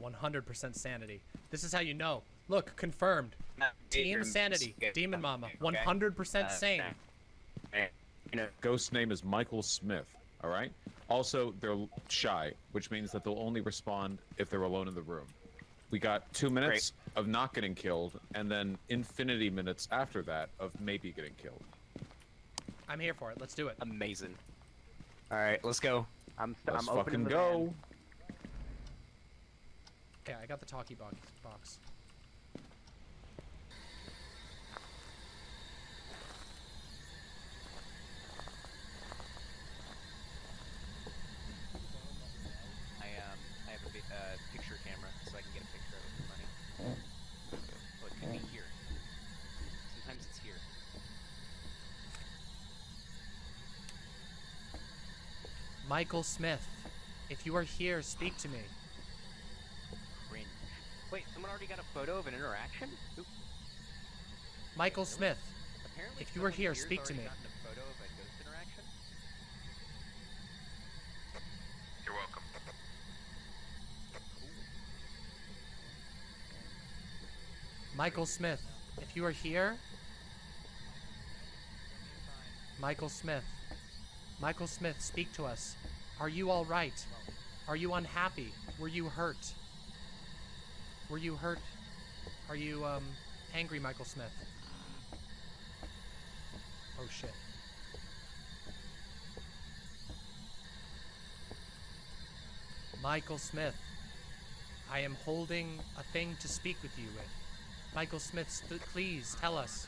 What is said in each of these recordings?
Yeah, 100% sanity. This is how you know. Look, confirmed. Team sanity. Demon Mama. 100% uh, sane. You know, ghost name is Michael Smith. All right. Also, they're shy, which means that they'll only respond if they're alone in the room. We got two minutes of not getting killed, and then infinity minutes after that of maybe getting killed. I'm here for it. Let's do it. Amazing. All right, let's go. I'm, Let's I'm fucking opening the go. van. Okay, I got the talkie box. box. I um I have a uh, picture camera, so I can get a picture of it for money. Oh, it could be here. Sometimes it's here. Michael Smith, if you are here, speak to me. Cringe. Wait, someone already got a photo of an interaction? Oop. Michael Smith, Apparently, If you were here, speak to me. a photo of a ghost interaction. You're welcome. Michael Smith, if you are here, Michael Smith, Michael Smith, speak to us. Are you all right? Are you unhappy? Were you hurt? Were you hurt? Are you um angry, Michael Smith? Oh shit. Michael Smith, I am holding a thing to speak with you with. Michael Smith, please tell us.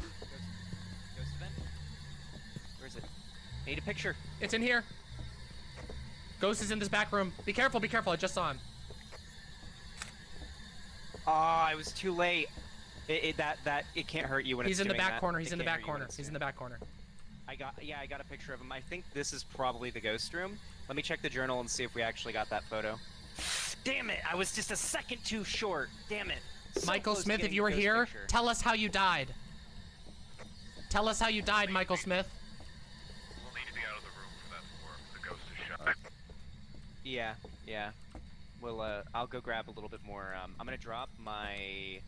Ghost, ghost event. Where is it? Need a picture. It's in here. Ghost is in this back room. Be careful, be careful. I just saw him. Ah, oh, I was too late. It, it that that it can't hurt you when He's it's in the back that. corner. It He's in the back hurt you when corner. it's He's in the back corner. I got yeah, I got a picture of him. I think this is probably the ghost room. Let me check the journal and see if we actually got that photo. Damn it! I was just a second too short. Damn it. So Michael Smith, if you were here, picture. tell us how you died. Tell us how you died, Michael Smith. We'll need to be out of the room for that to work. The ghost is shot. Yeah, yeah. Well, uh, I'll go grab a little bit more. Um, I'm gonna drop my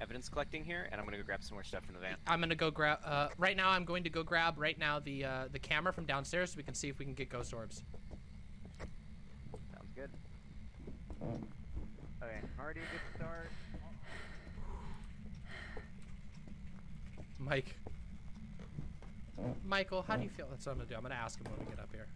evidence collecting here, and I'm gonna go grab some more stuff from the van. I'm gonna go grab. Uh, right now, I'm going to go grab right now the uh, the camera from downstairs so we can see if we can get ghost orbs. Sounds good. Okay, already a good start. Mike. Michael, how do you feel? That's what I'm gonna do. I'm gonna ask him when we get up here.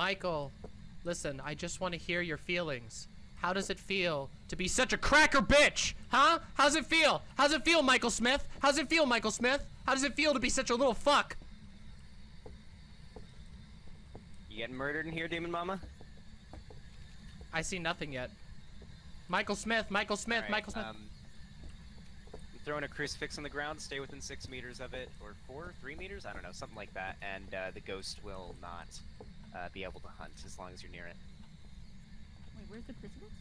Michael, listen, I just want to hear your feelings. How does it feel to be such a cracker bitch? Huh? How's it feel? How's it feel, Michael Smith? How's it feel, Michael Smith? How does it feel to be such a little fuck? You getting murdered in here, Demon Mama? I see nothing yet. Michael Smith, Michael Smith, Alright, Michael Smith. Um, I'm throwing a crucifix on the ground. Stay within six meters of it, or four, three meters. I don't know, something like that. And uh, the ghost will not uh, be able to hunt as long as you're near it. Wait, where's the crucifix?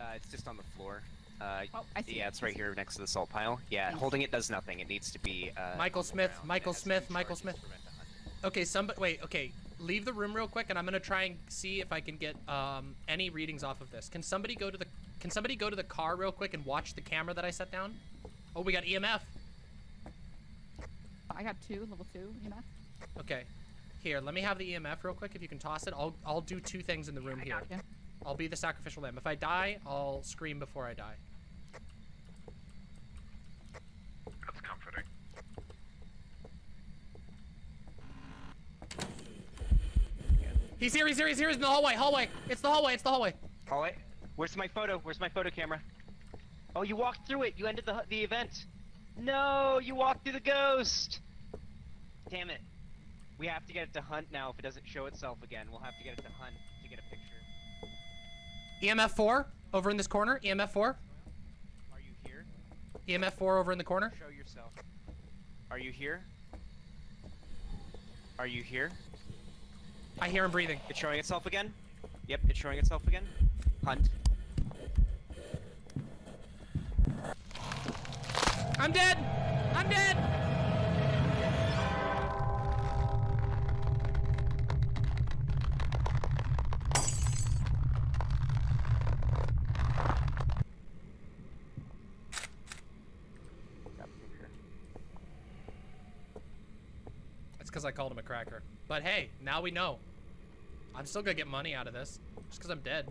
Uh, it's just on the floor. Uh, Oh, I see yeah, it's right here next to the salt pile. Yeah, holding it does nothing. It needs to be. Uh, Michael Smith. Michael Smith, Michael Smith. to prevent a hunt. Okay, somebody, wait, okay. Leave the room real quick, and I'm gonna try and see if I can get um, any readings off of this. Can somebody go to the Can somebody go to the car real quick and watch the camera that I set down? Oh, we got EMF. I got two, level two, you know? Okay, here. Let me have the EMF real quick. If you can toss it, I'll I'll do two things in the room I here. gotcha. I'll be the sacrificial lamb. If I die, I'll scream before I die. That's comforting. He's here. He's here. He's here. He's in the hallway. Hallway. It's the hallway. It's the hallway. Hallway. Where's my photo? Where's my photo camera? Oh, you walked through it. You ended the the event. No, you walked through the ghost. Damn it. We have to get it to hunt now. If it doesn't show itself again, we'll have to get it to hunt to get a picture. EMF four over in this corner. EMF four. Are you here? EMF four over in the corner. Show yourself. Are you here? Are you here? I hear him breathing. It's showing itself again. Yep, it's showing itself again. Hunt. I'm dead! I'm dead! Got a picture. It's because I called him a cracker. But hey, now we know. I'm still gonna get money out of this. Just because I'm dead.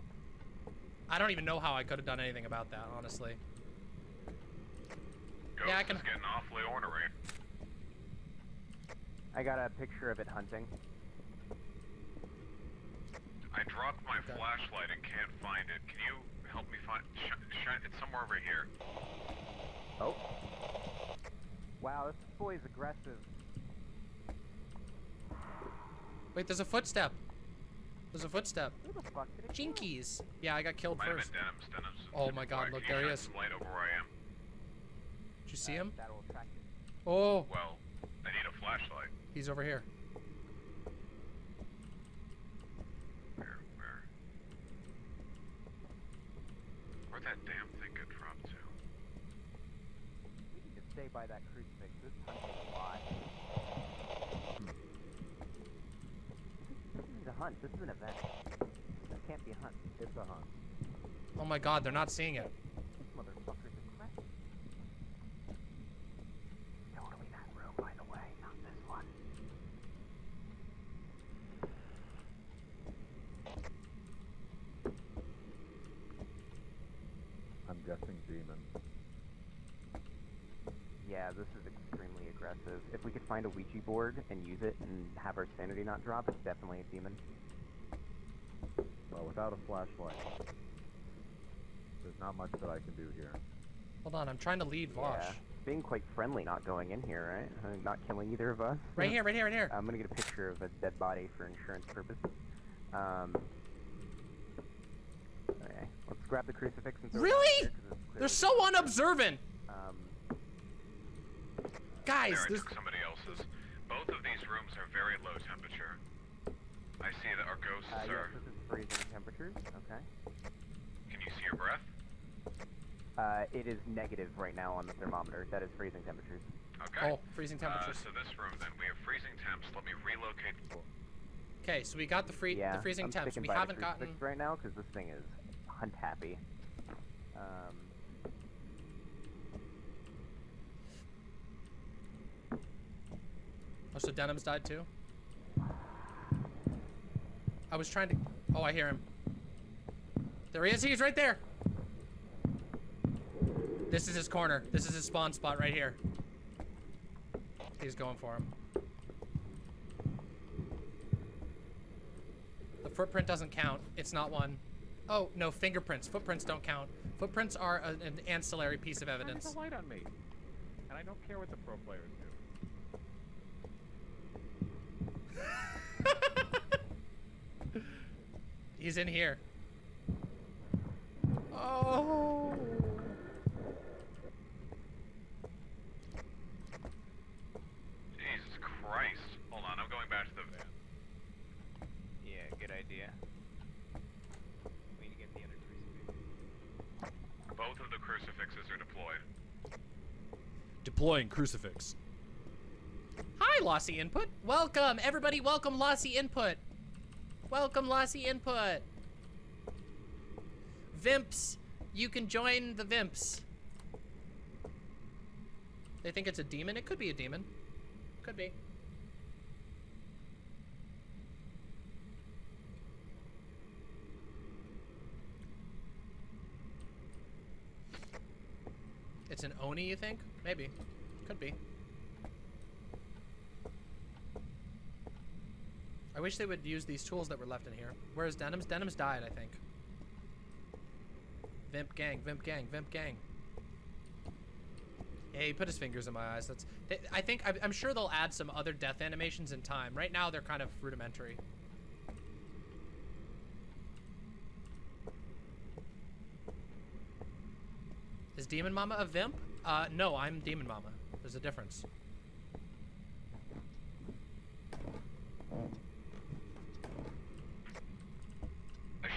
I don't even know how I could have done anything about that, honestly. Ghost Yeah, I can- is getting awfully ornery. I got a picture of it hunting. I dropped my Okay. flashlight and can't find it. Can you help me find? Sh- shine. It's somewhere over here. Oh. Wow, this boy's aggressive. Wait, there's a footstep. There's a footstep. Who the fuck did it kill? Jinkies. Yeah, I got killed Might first. been Denim's. Denim's. Oh my God, look, there he is. Light over where I am. Did you see him? That'll attract it. Oh, Well, I need a flashlight. he's over here. Where? Where? Where'd that damn thing get dropped to? We need to stay by that crucifix. This hunting a lot. This isn't a hunt. This is an event. This can't be a hunt. It's a hunt. Oh my god, they're not seeing it. These motherfuckers are crazy. Totally that room, by the way, not this one. I'm guessing demon. Yeah, this is extremely aggressive. If we could find a Ouija board and use it and have our sanity not drop, it's definitely a demon. Well, without a flashlight, there's not much that I can do here. Hold on, I'm trying to lead Vaush. Yeah. Being quite friendly not going in here, right? Uh, not killing either of us. Right here, right here, right here. I'm gonna get a picture of a dead body for insurance purposes. Um. Okay, let's grab the crucifix and throw it Really? out here 'cause it's They're so unobservant! Um, Guys, there, I there's... took somebody else's. Both of these rooms are very low temperature. I see that our ghosts uh, yes, are. this is freezing temperatures. Okay. Can you see your breath? Uh, it is negative right now on the thermometer. That is freezing temperatures. Okay. Oh, freezing Uh, temperatures. so this room, then we have freezing temps. Let me relocate. Okay, so we got the free, yeah, the freezing I'm temps. sticking We by the haven't crucifix gotten. right now because this thing is hunt happy. Um, Oh, so Denim's died too? I was trying to. Oh, I hear him. There he is. He's right there. This is his corner. This is his spawn spot right here. He's going for him. The footprint doesn't count. It's not one. Oh, no, fingerprints. Footprints don't count. Footprints are a, an ancillary piece of There's evidence. a light on me, and I don't care what the pro players do. He's in here. Oh. Jesus Christ. Hold on, I'm going back to the van. yeah, good idea. We need to get the other crucifix. Both of the crucifixes are deployed. Deploying crucifix. Lossy Input. Welcome, everybody. Welcome, Lossy Input. Welcome, Lossy Input. Vimps, you can join the Vimps. They think it's a demon. It could be a demon. Could be. It's an Oni, you think? Maybe. Could be. I wish they would use these tools that were left in here. Where's Denim's? Denim's died, I think. Vimp gang, Vimp gang, Vimp gang. Yeah, he put his fingers in my eyes. That's. They, I think. I'm, I'm sure they'll add some other death animations in time. Right now, they're kind of rudimentary. Is Demon Mama a Vimp? Uh, no, I'm Demon Mama. There's a difference. A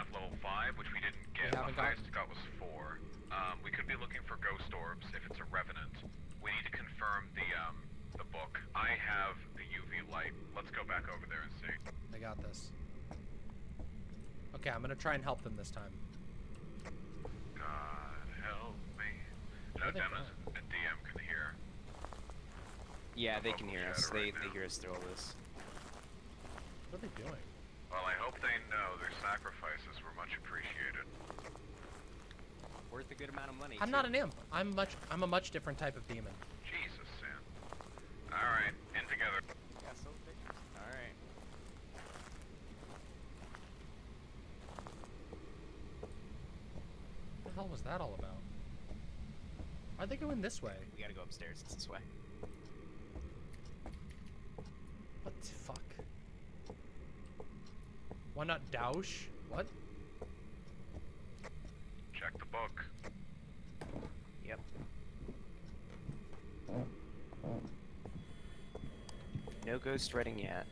Smith level 5, which we didn't get. haven't the highest it got was 4. Um, we could be looking for ghost orbs if it's a revenant. We need to confirm the um, the book. I have the UV light. Let's go back over there and see. I got this. Okay, I'm gonna try and help them this time. God help me. Where No, they Dennis and DM can hear. Yeah, they can hear us. chatter They right they hear us through all this. What are they doing? Well, I hope they know their sacrifices were much appreciated. Worth a good amount of money. I'm too. not an imp. I'm much. I'm a much different type of demon. Jesus, Sam. All right, in together. Got some pictures. All right. What the hell was that all about? Why'd they go in this way? We gotta go upstairs. It's this way. What the fuck? Why not Dausch? What? Check the book. Yep. No ghost writing yet.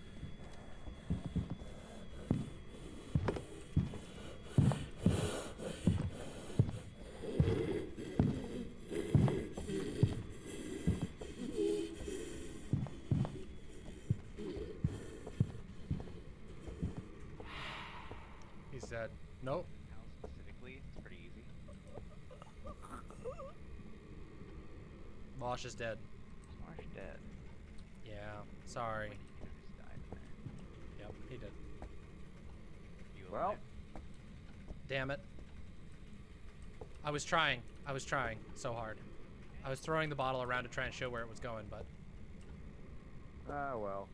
He's dead. Nope. How specifically? It's pretty easy. Mosh is dead. Marsh dead. Yeah. Sorry. He just died in there. Yep, he did. You Well, alive? Damn it. I was trying. I was trying so hard. I was throwing the bottle around to try and show where it was going, but ah, well.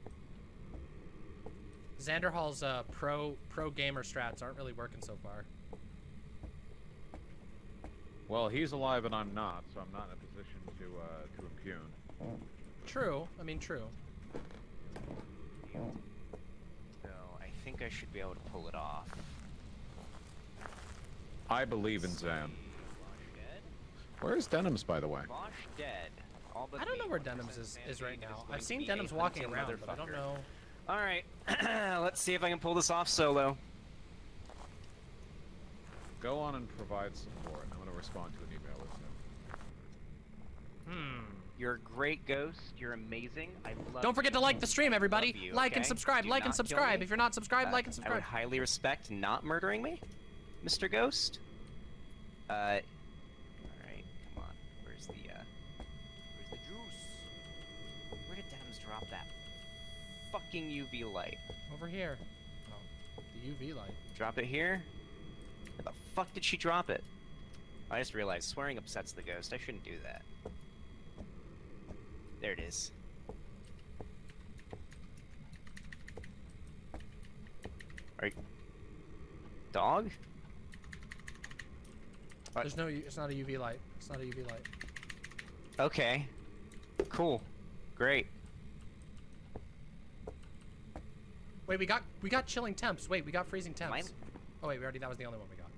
Xander Hall's uh, pro pro gamer strats aren't really working so far. Well, he's alive and I'm not, so I'm not in a position to uh, to. True. I mean, true. So I think I should be able to pull it off. I believe in Zan. Vaush dead? Where's Denims, by the way? Dead. All but I don't know where Denims is, is right now. going I've seen Denims walking around, but I don't know. All right, let's see if I can pull this off solo. Go on and provide support. I'm going to respond to an email with him. Hmm. You're a great ghost. You're amazing. I love. Don't forget to like the stream, everybody. You, like and subscribe. Do like and subscribe. If you're not subscribed, Uh, like and subscribe. I would highly respect not murdering me, Mr. Ghost. Uh, all right, come on. Where's the uh, where's the juice? Where did Denims drop that fucking UV light? Over here. Oh, the UV light. Drop it here. Where the fuck did she drop it? I just realized swearing upsets the ghost. I shouldn't do that. There it is. Are you... Dog? What? There's no. It's not a UV light. It's not a UV light. Okay. Cool. Great. Wait, we got we got chilling temps. Wait, we got freezing temps. Mine- Oh wait, we already. That was the only one we got.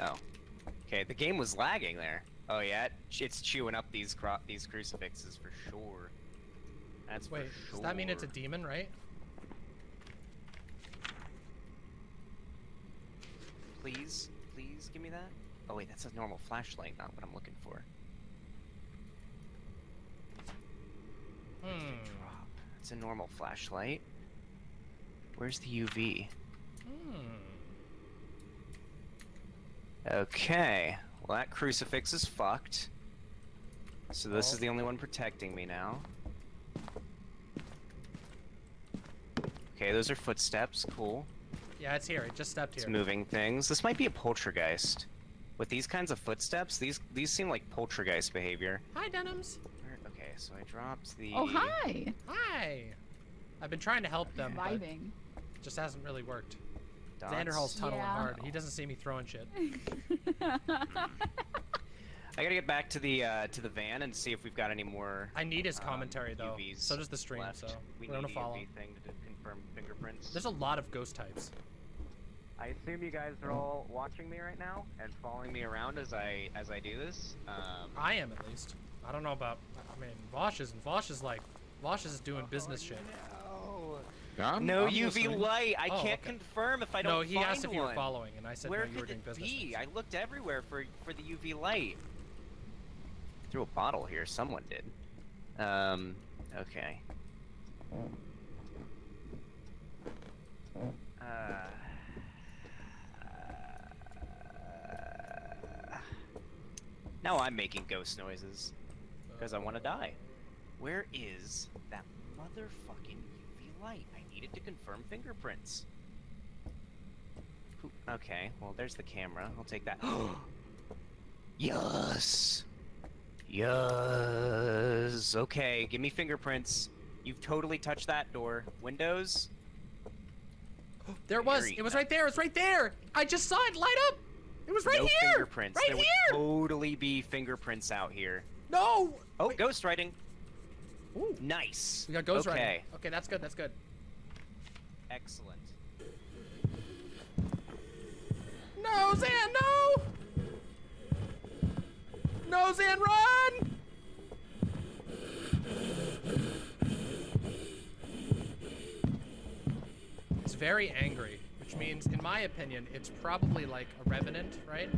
Eh. Oh. Okay, the game was lagging there. Oh yeah, it's chewing up these cro- these crucifixes for sure. That's Wait, for does that mean it's a demon, right? Please, please give me that. Oh wait, that's a normal flashlight, not what I'm looking for. Hmm. Drop. It's a normal flashlight. Where's the UV? Hmm. Okay. Well, that crucifix is fucked. So this Oh. is the only one protecting me now. Okay, those are footsteps. Cool. Yeah, it's here. It just stepped here. It's moving things. This might be a poltergeist. With these kinds of footsteps, these these seem like poltergeist behavior. Hi, Denims. Okay, so I dropped the. Oh, hi! Hi. I've been trying to help them, but Vibing. just hasn't really worked. Dots. Xander Hall's tunneling Yeah. hard. He doesn't see me throwing shit. I gotta get back to the uh, to the van and see if we've got any more. I need his um, commentary though. UVs So does the stream. left. So we we're gonna need a follow. UV thing to confirm fingerprints. There's a lot of ghost types. I assume you guys are all watching me right now and following me around as I as I do this. Um, I am at least. I don't know about. I mean, Vaush isn't. Vaush is like, Vaush is doing business shit. No. I'm- no I'm UV listening. light. I Oh, can't okay. confirm if I don't no, he asked if you were following, and I said Where no, you were could it be? I looked everywhere for for the UV light. Threw a bottle here. Someone did. Um. Okay. Uh. Now I'm making ghost noises because I want to die. Where is that motherfucking UV light? Needed to confirm fingerprints. Okay, well, there's the camera. I'll take that. yes! Yes! Okay, give me fingerprints. You've totally touched that door. Windows? There it was. It was right there. It's right there. I just saw it light up. It was right no here. fingerprints. Right there here. would totally be fingerprints out here. No. Oh, Wait. ghost writing. Ooh. Nice. We got ghost okay. writing. Okay, that's good. That's good. Excellent. No, Zan, no! No, Zan, run! It's very angry, which means, in my opinion, it's probably like a revenant, right?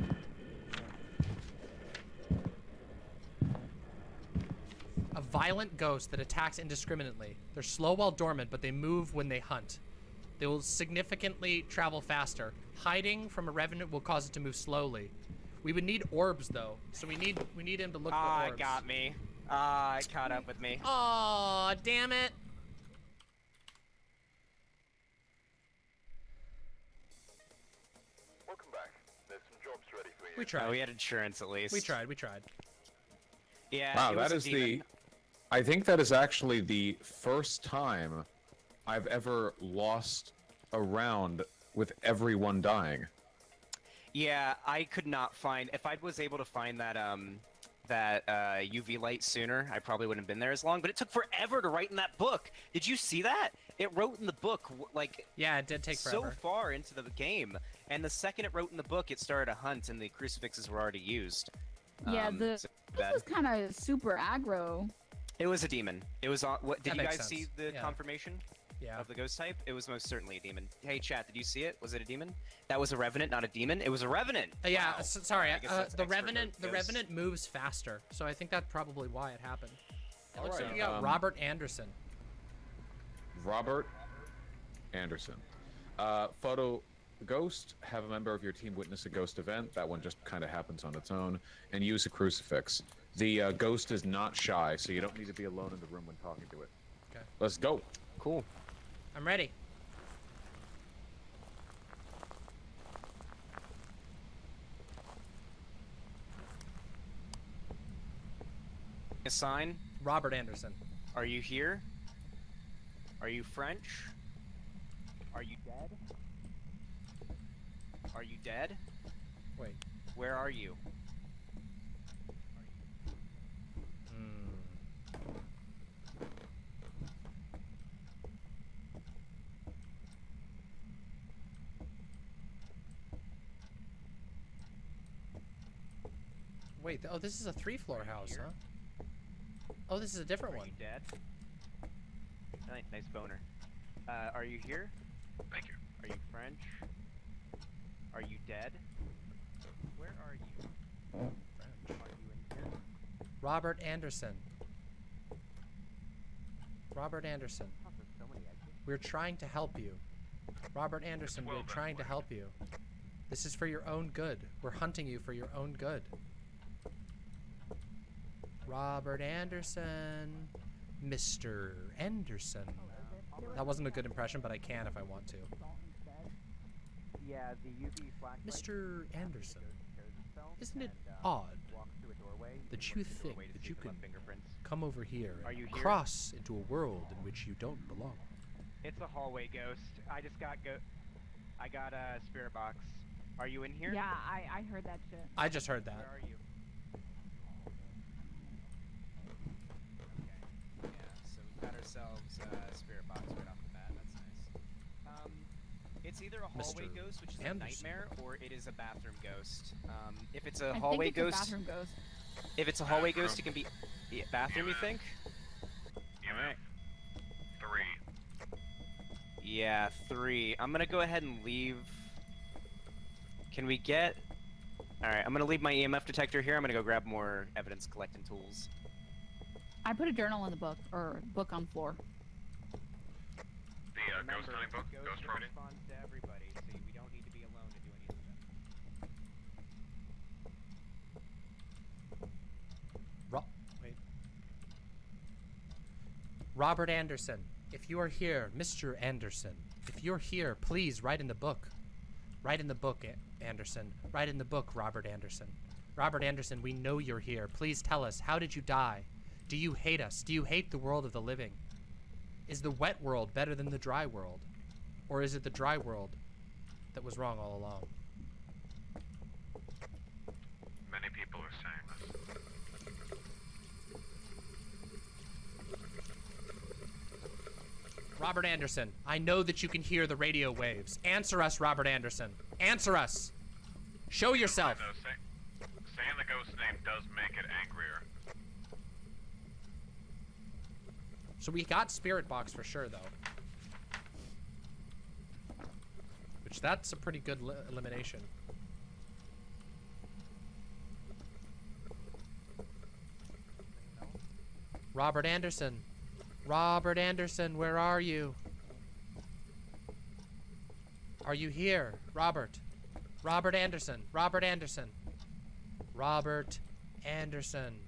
A violent ghost that attacks indiscriminately. They're slow while dormant, but they move when they hunt. They will significantly travel faster. Hiding from a revenant will cause it to move slowly. We would need orbs though, so we need we need him to look Ah, for it orbs. got me. Ah, it caught up with me. Aw, damn it! Welcome back. There's some jobs ready for you. We tried. Oh, we had insurance at least. we tried. We tried. Yeah. Wow, it was that a is the. I think that is actually the first time I've ever lost a round with everyone dying. Yeah, I could not find. If I was able to find that um that uh, UV light sooner, I probably wouldn't have been there as long. But it took forever to write in that book. Did you see that? It wrote in the book like Yeah, it did take so forever. far into the game, and the second it wrote in the book, it started a hunt, and the crucifixes were already used. Yeah, Um, the so this was kind of super aggro. It was a demon. It was on. What did That you makes guys see the Yeah. confirmation Yeah. of the ghost type? It was most certainly a demon. Hey, chat, did you see it? Was it a demon? That was a revenant, not a demon. It was a revenant. Uh, yeah. Wow. s- sorry. Uh, the revenant. The ghost. revenant moves faster, so I think that's probably why it happened. It looks like Alright, we got um, Robert Anderson. Robert Anderson. Uh, photo ghost. Have a member of your team witness a ghost event. That one just kind of happens on its own. And use a crucifix. The uh, ghost is not shy, so you don't need to be alone in the room when talking to it. Okay. Let's go. Cool. I'm ready. A sign. Robert Anderson. Are you here? Are you French? Are you dead? Are you dead? Wait. Where are you? Wait, oh, this is a three-floor house, here? huh? Oh, this is a different Are one. you dead? Nice, nice boner. Uh, are you here? Thank you. Are you French? Are you dead? Where are you? French. Are you in here? Robert Anderson. Robert Anderson. So many. We're trying to help you. Robert Anderson, well we're trying to help you. This is for your own good. We're hunting you for your own good. Robert Anderson. Mr. Anderson. That wasn't a good impression, but I can if I want to. Yeah, the UV. Mr. Anderson, isn't it uh, odd walks through a doorway. that you look through a think that you if it can come over here and cross into a world in which you don't belong? It's a hallway ghost. I just got go. I got a spirit box. Are you in here? Yeah, I I heard that shit. I just heard Where that. are you? Okay. Yeah. So we got ourselves a spirit box right off the bat. That's nice. Um, it's either a hallway Mr. ghost, which is a nightmare, or it is a bathroom ghost. Um, if it's a I hallway think it's ghost, a bathroom ghost. if it's a hallway Bathroom. ghost, it can be yeah, bathroom. You think? EMF Alright. three. Yeah, three. I'm gonna go ahead and leave. Can we get? All right, I'm gonna leave my EMF detector here. I'm gonna go grab more evidence collecting tools. I put a journal in the book or book on floor. The uh, ghost hunting book, Ghost Ghost Remedy. responds to everybody, so we don't need to be alone to do any of this. Ro- wait. Robert Anderson, if you are here, Mr. Anderson, if you're here, please write in the book. Write in the book, Anderson. Write in the book, Robert Anderson. Robert Anderson, we know you're here. Please tell us, how did you die? Do you hate us? Do you hate the world of the living? Is the wet world better than the dry world? Or is it the dry world that was wrong all along? Many people are saying this. Robert Anderson, I know that you can hear the radio waves. Answer us, Robert Anderson. Answer us. Show yourself. Though, say, saying the ghost name does make it angrier. So we got Spirit Box for sure, though. Which that's a pretty good elimination. Robert Anderson. Robert Anderson, where are you? Are you here? Robert. Robert Anderson. Robert Anderson. Robert Anderson.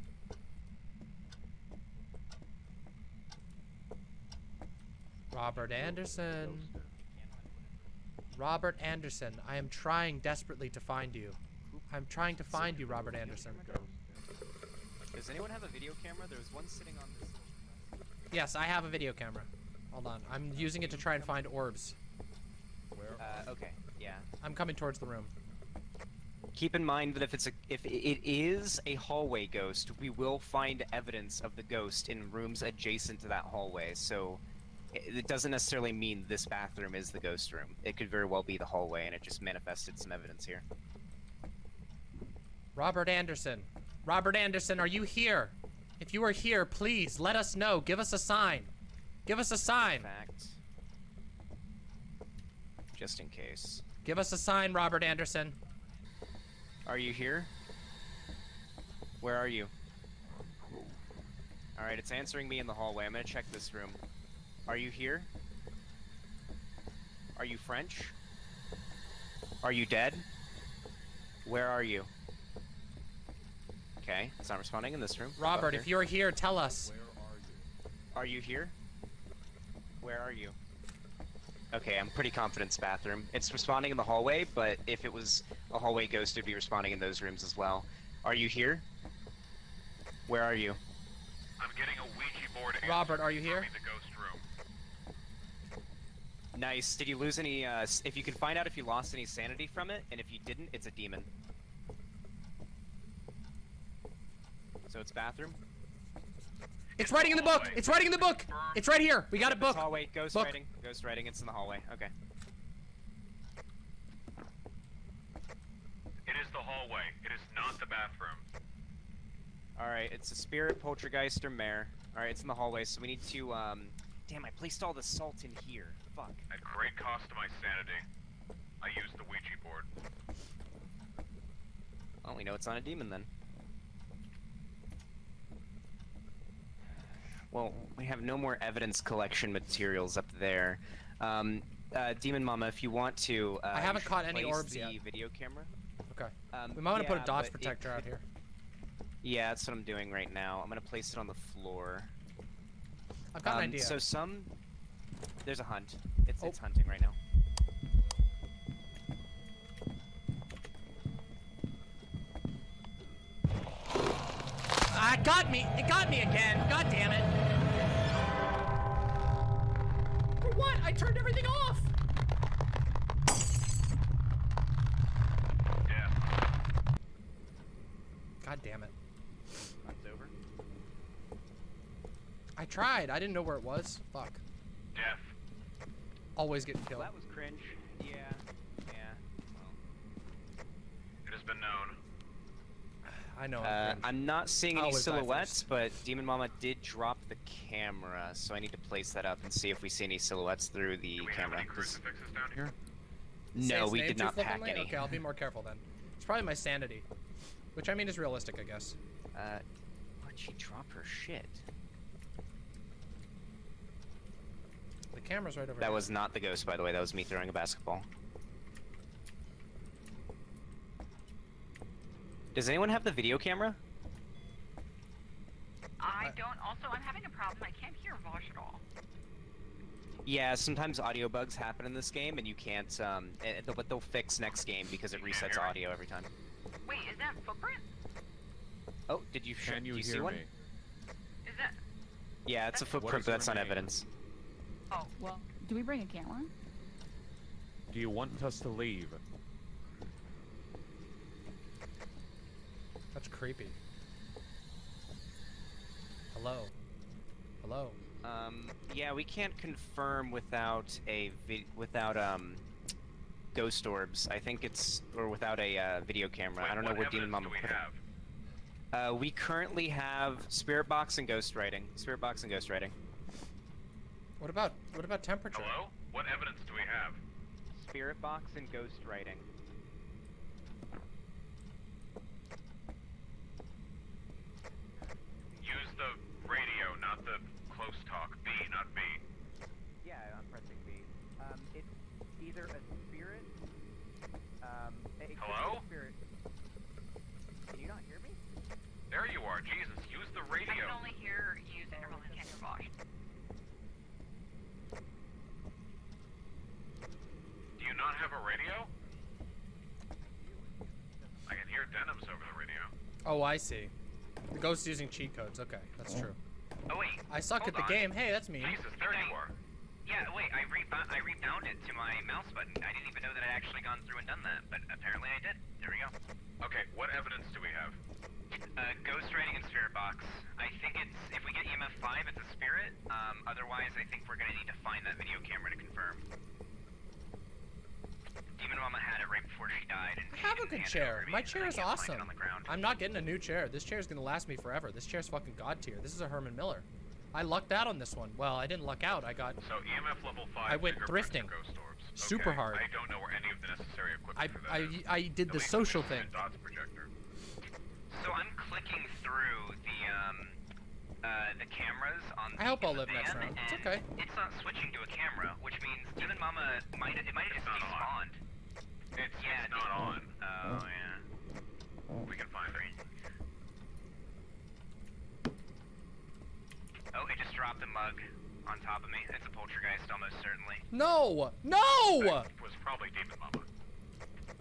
Robert Anderson. Robert Anderson, I am trying desperately to find you. I'm trying to find you, Robert Anderson. Does anyone have a video camera? There was one sitting on this. Yes, I have a video camera. Hold on. I'm using it to try and find orbs. Uh, okay, yeah. I'm coming towards the room. Keep in mind that if it's a if it is a hallway ghost, we will find evidence of the ghost in rooms adjacent to that hallway. So it doesn't necessarily mean this bathroom is the ghost room. It could very well be the hallway, and it just manifested some evidence here. Robert Anderson. Robert Anderson, are you here? If you are here, please let us know. Give us a sign. Give us a sign. fact, just in case. Give us a sign, Robert Anderson. Are you here? Where are you? Alright, it's answering me in the hallway. I'm gonna check this room. Are you here? Are you French? Are you dead? Where are you? Okay, it's not responding in this room. Robert, if you're here, tell us. Are you here? Where are you? Okay, I'm pretty confident it's bathroom. It's responding in the hallway, but if it was a hallway ghost, it'd be responding in those rooms as well. Are you here? Where are you? I'm getting a Ouija board. answer Robert, are you here? confirming The ghost room. Nice. Did you lose any, uh, if you can find out if you lost any sanity from it, and if you didn't, it's a demon. So it's bathroom? It's writing in the book. It's writing in the book. It's right here. We got a book. hallway, ghost Book. writing. Ghost writing, it's in the hallway. Okay. It is the hallway. It is not the bathroom. Alright, it's a spirit, poltergeist, or mare. Alright, it's in the hallway, so we need to, um... Damn, I placed all the salt in here. Fuck. At great cost to my sanity, I used the Ouija board. Well, we know it's not a demon then. Well, we have no more evidence collection materials up there. Um, uh, Demon Mama, if you want to, uh, I haven't caught any orbs the yet. video camera. Okay. Um, We might want to put a dodge but it protector out here. Yeah, that's what I'm doing right now. I'm gonna place it on the floor. I've got um, an idea. So some, there's a hunt. It's Oh. it's hunting right now. Ah, it got me. It got me again. God damn it. For what? I turned everything off. Death. God damn it. Hunt's over. I tried. I didn't know where it was. Fuck. Death. Always getting Well, killed. that was cringe. Yeah. Yeah. Well. It has been known. I know. I'm Uh. I'm not seeing any silhouettes, but Demon Mama did drop the camera, so I need to place that up and see if we see any silhouettes through the Do we have camera. crucifixes down here? No, we did not pack any. Okay, I'll be more careful then. It's probably my sanity, which I mean is realistic, I guess. Uh, why'd she drop her shit? The camera's right over That here. was not the ghost, by the way. That was me throwing a basketball. Does anyone have the video camera? I I- don't. Also, I'm having a problem. I can't hear Vaush at all. Yeah, sometimes audio bugs happen in this game, and you can't. Um, eh, they'll- but they'll fix next game because it resets audio every time. Wait, is that footprint? Oh, did you? Can you, do you hear see one? me? Is that? Yeah, it's a footprint, but that's not remaining? evidence. Oh, Well, do we bring a camera? Do you want us to leave? That's creepy. Hello. Hello. Um, yeah, we can't confirm without a vi- without um ghost orbs. I think it's or without a uh, video camera. Wait, I don't know what where Demon Mama we put it. have? Uh, we currently have Spirit Box and Ghost Writing. Spirit Box and Ghost Writing. What about what about temperature? Hello? What evidence do we have? Spirit Box and Ghost Writing. Use the radio, not the close talk. B, not B. Yeah, I'm pressing B. Um, it's either a spirit. Um, it a Hello? Spirit. Can you not hear me? There you are. Jesus, use the I radio. can only hear you, Zinderman. I can't hear Vaush. Do you not have a radio? I can hear Denim's over the radio. Oh, I see. The ghost using cheat codes. Okay, that's true. Oh wait. I suck hold at the on. game. Hey, that's me. Jesus, there you are. Yeah, wait. I rebound. I rebound it to my mouse button. I didn't even know that I'd actually gone through and done that, but apparently I did. There we go. Okay, what evidence do we have? Uh, ghost writing in spirit box. I think it's if we get EMF five, it's a spirit. Um, otherwise, I think we're gonna need to find that video camera to confirm. Mama had it right before she died. And I have a good chair. over to me, My chair is can't find it awesome. On the ground. I'm not getting a new chair. This chair is gonna last me forever. This chair's fucking god tier. This is a Herman Miller. I lucked out on this one. Well, I didn't luck out. I got. So EMF level five. I went thrifting. Super Okay, hard. I don't know where any of the necessary equipment I I is. I did At the social thing. a Dots projector. So I'm clicking through the um uh the cameras on. I hope I'll live next round. It's okay. It's not switching to a camera, which means Demon Mama might it might have just despawned. It's, Yeah, not on. Oh yeah. We can find it. Oh, it just dropped a mug on top of me. It's a poltergeist, almost certainly. No! No! That was probably Demon Mama.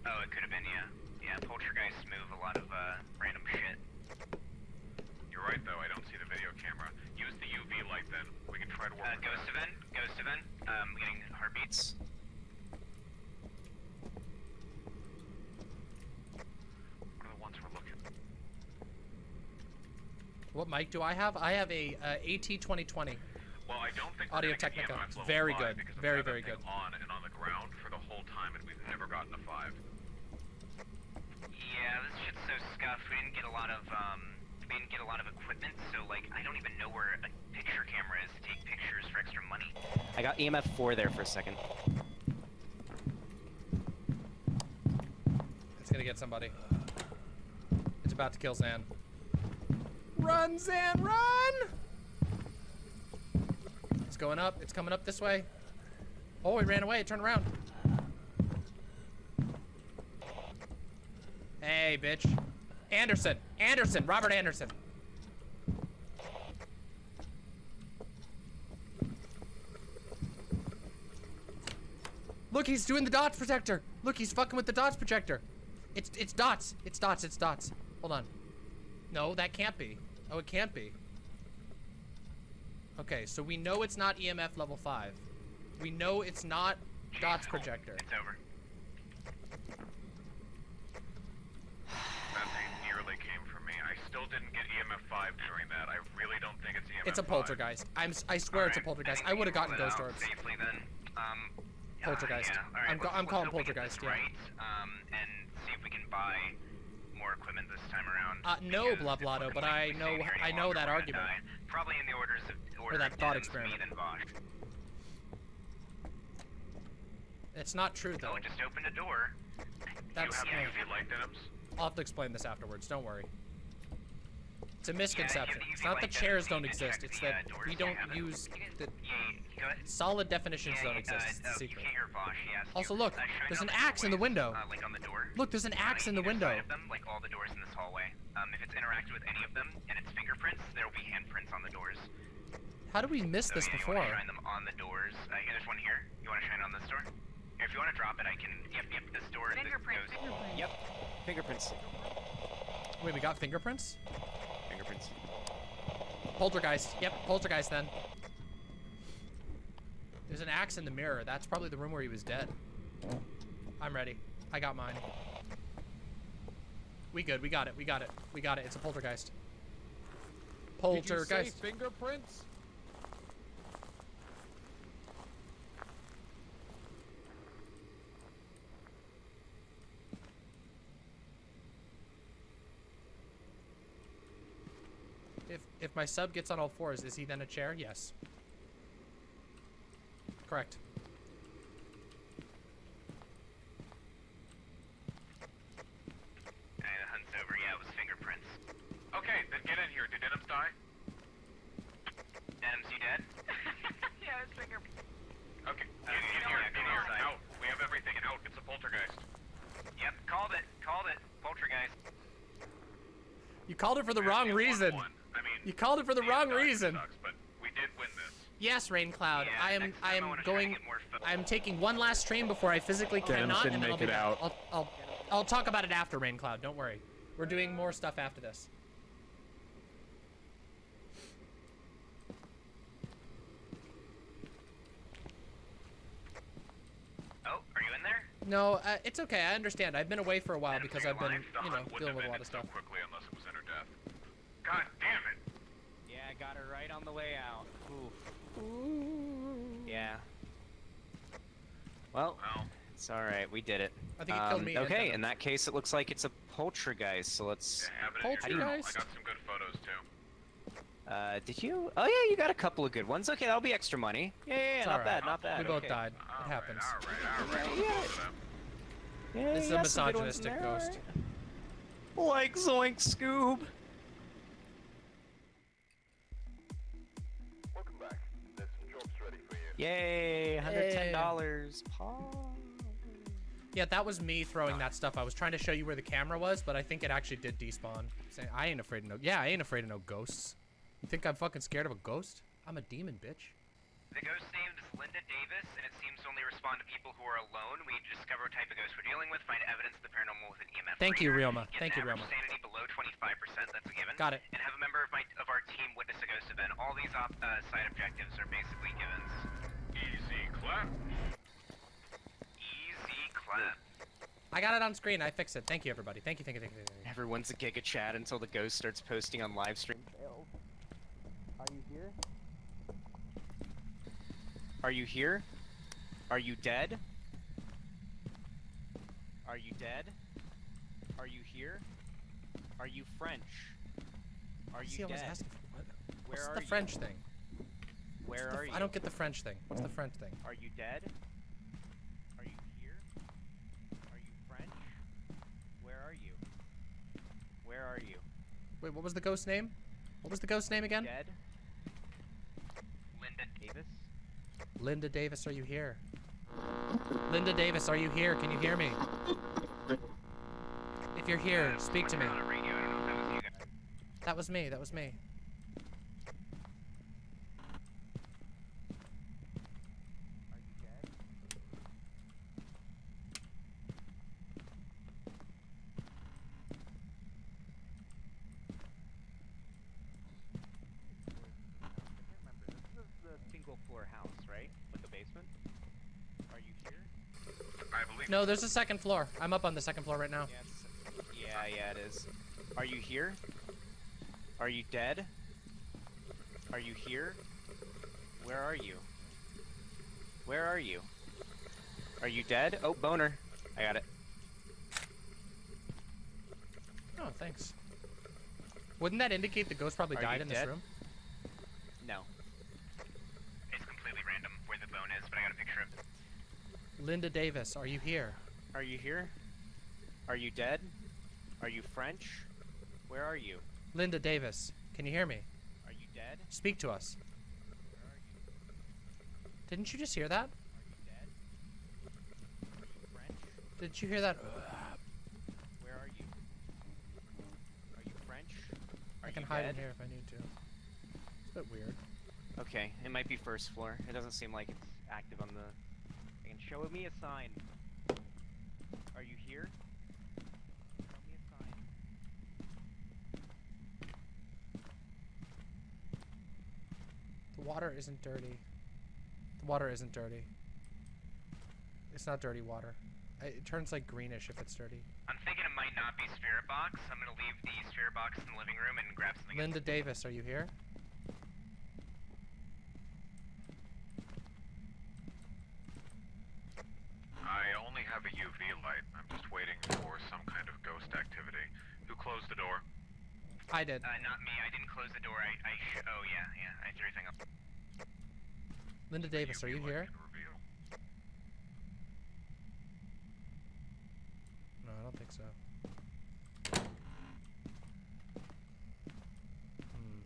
Oh, it could have been yeah. Yeah, poltergeists move a lot of uh, random shit. You're right though. I don't see the video camera. Use the UV light then. We can try to work Uh, ghost event, ghost event. Um, getting heartbeats. What are the ones we're looking? What mic do I have? I have a uh, AT2020. Well, I don't think we're Audio gonna Technica. It's very good. Very, very good. On and on the ground for the whole time, and we've never gotten a five. Yeah, this shit's so scuffed. We didn't get a lot of um, we didn't get a lot of equipment, so like I don't even know where a picture camera is to take pictures for extra money. I got EMF four there for a second. It's gonna get somebody. It's about to kill Zan. Run, Zan, run! It's going up. It's coming up this way. Oh, he ran away. Turn around. Hey, bitch. Anderson. Anderson. Robert Anderson. Look, he's doing the dots protector. Look, he's fucking with the dots projector. It's it's dots. It's dots. It's dots. Hold on. No, that can't be. Oh, it can't be. Okay, so we know it's not EMF level 5. We know it's not dots projector. It's over. That thing nearly came from me. I still didn't get EMF five during that. I really don't think it's EMF. It's a 5. poltergeist. I'm I swear it's a poltergeist. think I would have gotten ghost orbs. Safely then. Um, yeah, Poltergeist. Yeah. All right, I'm let's- I'm let's calling hope we get this poltergeist, yeah. Right. Um, and see if we can buy more equipment this time around. Uh, no, Blablotto, but I know- stay here any I know that argument. die. Probably in the orders of order that thought experiment. Me, then Vaush. It's not true though. Oh, just opened a door. That's you have light denims? I'll have to explain this afterwards. Don't worry. It's a Yeah, misconception. you- you It's can not that like that chairs don't you can exist. check It's the, that doors we you don't have it. use You can- the Yeah, go ahead. solid definitions Yeah, don't yeah, exist. It's a You secret. can't hear Vaush, he asked Also, you. look, shine there's on an the axe in the doorways, window. Like on the door. Look, there's an axe in the either window. side of them, like all the doors in this hallway. Um, if it's interacted with any of them and it's fingerprints, there will be handprints on the doors. How did we miss So this yeah, before? You want to shine them on the doors. Yeah, there's one here. You want to shine on this door? Here, if you want to drop it, I can. Yep, yep. This door. this Fingerprint, goes- fingerprint. Yep. Fingerprints. Wait, we got fingerprints? Fingerprints. Poltergeist. Yep, poltergeist then. There's an axe in the mirror. That's probably the room where he was dead. I'm ready. I got mine. We good. We got it. We got it. We got it. It's a poltergeist. Did you say Poltergeist. fingerprints? If if my sub gets on all fours, is he then a chair? Yes. Correct. And the hunt's over. Yeah, it was fingerprints. Okay, then get in here. Did Denims die? Denims, you dead? yeah, it's finger. Okay, Okay, in, in here, it's in here. Out. We have everything. Out. It's a poltergeist. Yep, called it. Called it. Poltergeist. You called it for the wrong reason. won one. I mean, You called it for the yeah, wrong it sucks, it reason. sucks, but we did win this. Yes, Raincloud. Yeah, I am I time I am wanna try to going get more pho- I am taking one last train before I physically Denim cannot didn't and then I'll make be it out. I'll, I'll I'll talk about it after Raincloud. Don't worry. We're doing more stuff after this. Oh, are you in there? No, uh, it's okay. I understand. I've been away for a while Denims, because I've been, you know, dealing with a lot of stuff. so quickly unless it was in or death. God damn it! Yeah, I got her right on the way out. Oof. Yeah. Well, Well, it's all right. We did it. I think it killed Um, me Okay, in that case, it looks like it's a poltergeist. So let's. yeah, have it in your journal. I Poltergeist? got some good photos too. Uh, did you? Oh yeah, you got a couple of good ones. Okay, that'll be extra money. Yeah, yeah, yeah It's not alright. bad, not bad. We both okay. died. All It right, happens. All right, all right. Yeah, yeah. go to them. Yeah, This is a got some good ones in misogynistic ghost. Like Zoink Scoob. Yay, hundred ten dollars. Paul. Yeah, that was me throwing that stuff. I was trying to show you where the camera was, but I think it actually did despawn. I ain't afraid of no. Yeah, I ain't afraid of no ghosts. You think I'm fucking scared of a ghost? I'm a demon, bitch. The ghost name is Linda Davis, and it seems to only respond to people who are alone. We discover what type of ghost we're dealing with, find evidence of the paranormal with an EMF. Thank you, reader, Realma. Thank you, average Realma. Sanity below 25%. That's a given. Got it. And have a member of my of our team witness a ghost event. All these op, uh, side objectives are basically givens. Easy clap. Easy clap. I got it on screen. I fixed it. Thank you, everybody. Thank you, thank you, thank you. Thank you. Everyone's a giga chat until the ghost starts posting on live stream. Are you here? Are you here? Are you dead? Are you dead? Are you here? Are you French? Are you dead? asking. What, Where what's are the you? French thing? Where the are you? I don't get the French thing. What's the French thing? Are you dead? Are you here? Are you French? Where are you? Where are you? Wait, what was the ghost name? What was the ghost name again? Dead? Linda Davis? Linda Davis, are you here? Linda Davis, are you here? Can you hear me? If you're here, uh, speak to me. On a radio. I don't that was you. That was me. That was me. Are you dead? I can't remember. This is the single floor house, right? With the basement? Are you here? I believe. No, there's a second floor. I'm up on the second floor right now. Yeah, yeah, yeah, it is. Are you here? Are you dead? Are you here? Where are you? Where are you? Are you dead? Oh, boner. I got it. Oh, thanks. Wouldn't that indicate the ghost probably Are died in this room? No. It's completely random where the bone is, but I got a picture of Linda Davis, are you here? Are you here? Are you dead? Are you French? Where are you? Linda Davis, can you hear me? Are you dead? Speak to us. Where are you? Didn't you just hear that? Are you dead? Are you French? Did you hear that? Where are you? Are you French? Are I can hide dead? in here if I need to. It's a bit weird. Okay, it might be first floor. It doesn't seem like it's active on the. Show me a sign. Are you here? Show me a sign. The water isn't dirty. The water isn't dirty. It's not dirty water. It turns like greenish if it's dirty. I'm thinking it might not be Spirit Box. I'm gonna leave the Spirit Box in the living room and grab something. Linda Davis, are you here? I only have a UV light. I'm just waiting for some kind of ghost activity. Who closed the door? I did. Uh, not me. I didn't close the door. I, I sh- oh yeah, yeah. I threw everything up. Linda Davis, are you here? No, I don't think so. Hmm.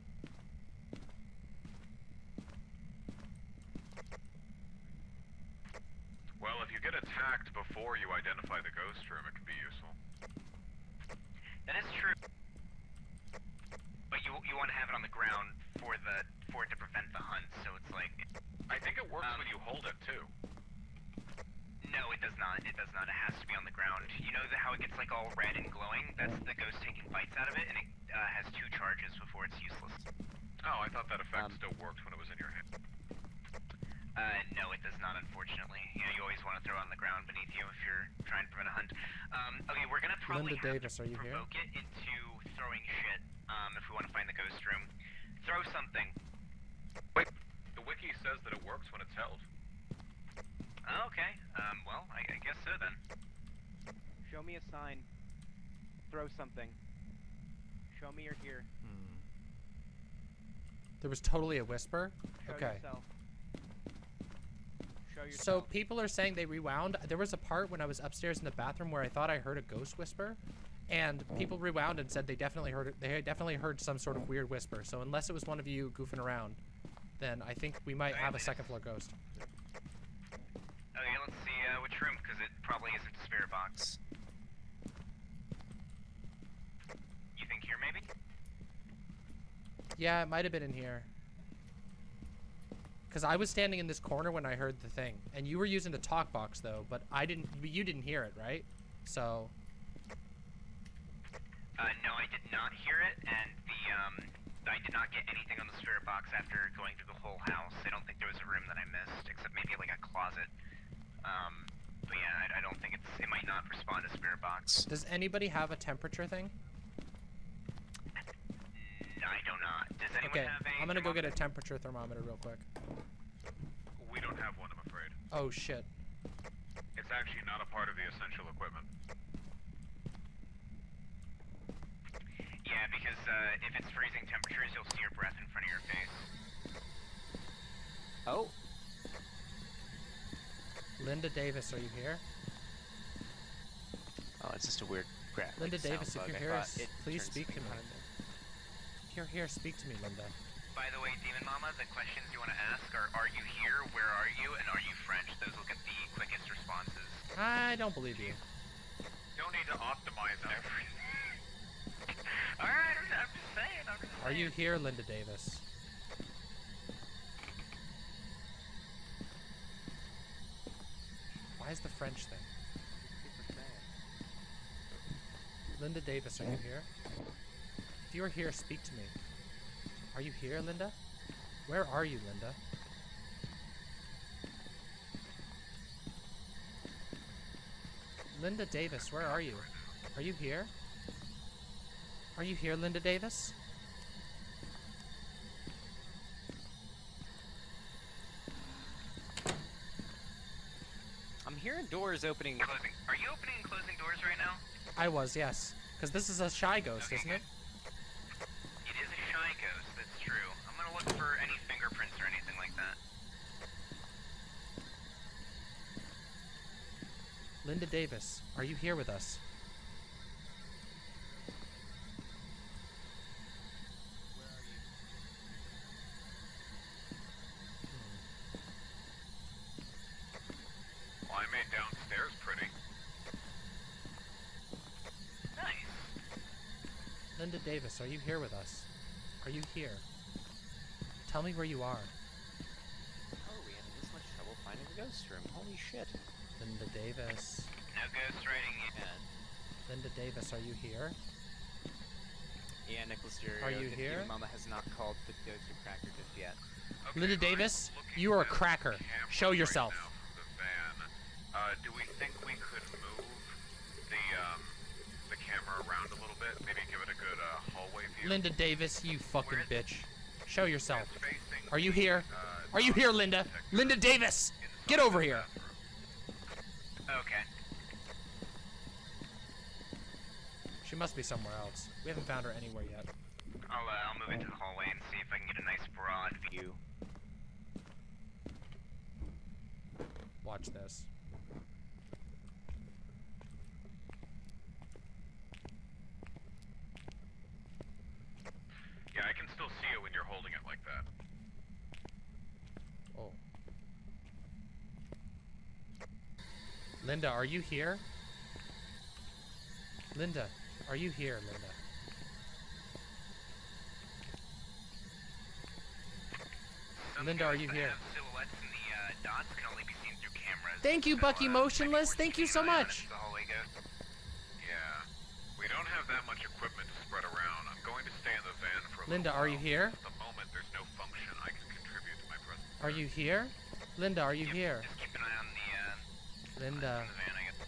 Well, if you get attacked before you identify the ghost room, it can be useful. That is true. But you you want to have it on the ground for the for it to prevent the hunt. So it's like I think it works Um, when you hold it too. no, it does not. It does not. It has to be on the ground. You know the, how it gets like all red and glowing? That's the ghost taking bites out of it, and it uh, has two charges before it's useless. Oh, I thought that effect Um, still worked when it was in your hand. Uh, no, it does not, unfortunately. You know, you always want to throw it on the ground beneath you if you're trying to prevent a hunt. Um, okay, we're gonna probably Linda have Davis, to are you here? provoke it into throwing shit. Um, if we want to find the ghost room, throw something. Wait, the wiki says that it works when it's held. Oh, okay. Um, well, I, I guess so then. Show me a sign. Throw something. Show me you're here. Hmm. There was totally a whisper. Show Okay. yourself. So people are saying they rewound. There was a part when I was upstairs in the bathroom where I thought I heard a ghost whisper, and people rewound and said they definitely heard it. They definitely heard some sort of weird whisper. So unless it was one of you goofing around, then I think we might have a second floor ghost. Okay, let's see uh, which room, because it probably isn't spirit box. You think here, maybe? Yeah, it might have been in here. Cause I was standing in this corner when I heard the thing, and you were using the talk box though, but I didn't. You didn't hear it, right? So Uh, no, I did not hear it, and the um, I did not get anything on the spirit box after going through the whole house. I don't think there was a room that I missed, except maybe like a closet. Um, but yeah, I, I don't think it's. It might not respond to spirit box. does anybody have a temperature thing? No, I do not. Does anyone Okay, have a? I'm gonna go get a temperature thermometer real quick. We don't have one, I'm afraid. Oh shit. It's actually not a part of the essential equipment. Yeah, because uh, if it's freezing temperatures, you'll see your breath in front of your face. Oh, Linda Davis, are you here? oh, it's just a weird crap. Linda Davis, if you're here, please speak to me. On. If you're here, speak to me, Linda. By the way, Demon Mama, the questions you want to ask are: Are you here? Where are you? And are you French? Those will get the quickest responses. I don't believe you. Don't need to optimize everything. All right, I'm I'm just saying. I'm just Are you here, Linda Davis? Why is the French thing? Linda Davis, are you here? If you're here, speak to me. Are you here, Linda? Where are you, Linda? Linda Davis, where are you? Are you here? Are you here, Linda Davis? I'm hearing doors opening. and Closing. Are you opening and closing doors right now? I was, yes. Because this is a shy ghost, Okay, isn't it? It is a shy ghost, that's true. I'm gonna look for any fingerprints or anything like that. Linda Davis, are you here with us? I made downstairs pretty. Nice. Linda Davis, are you here with us? Are you here? Tell me where you are. How are we having this much trouble finding the ghost room? Holy shit. Linda Davis. No ghost writing yet. Linda Davis, are you here? yeah Nicholas, your, Are you here? Your mama has not called the ghost or cracker just yet. Okay, Linda Davis, you are a cracker. camera Show right yourself. now the van. Uh, do we think we could move the um, the camera around a little bit? Maybe give it a good uh, hallway view. Linda Davis, you fucking Where is- bitch. Show yourself. Are you here? uh, Are you here, Linda? Linda Davis! Get over the here. Okay. She must be somewhere else. We haven't found her anywhere yet. I'll, uh, I'll move into the hallway and see if I can get a nice broad view. Watch this. Yeah, I can still see it when you're holding it like that. Oh. Linda, are you here? Linda, are you here, Linda? Some Linda, are you here? have silhouettes and the uh, dots can only be seen through cameras. Thank you, so, Bucky uh, Motionless. Thank you so an eye on much. if the hallway goes. Yeah. We don't have that much equipment to spread around. I'm going to stay in the van for a Linda, little are you here? At the moment, there's no function I can contribute to my present. Are you here? Linda, are you here? Just keep an eye on the, Linda, on the van, I guess.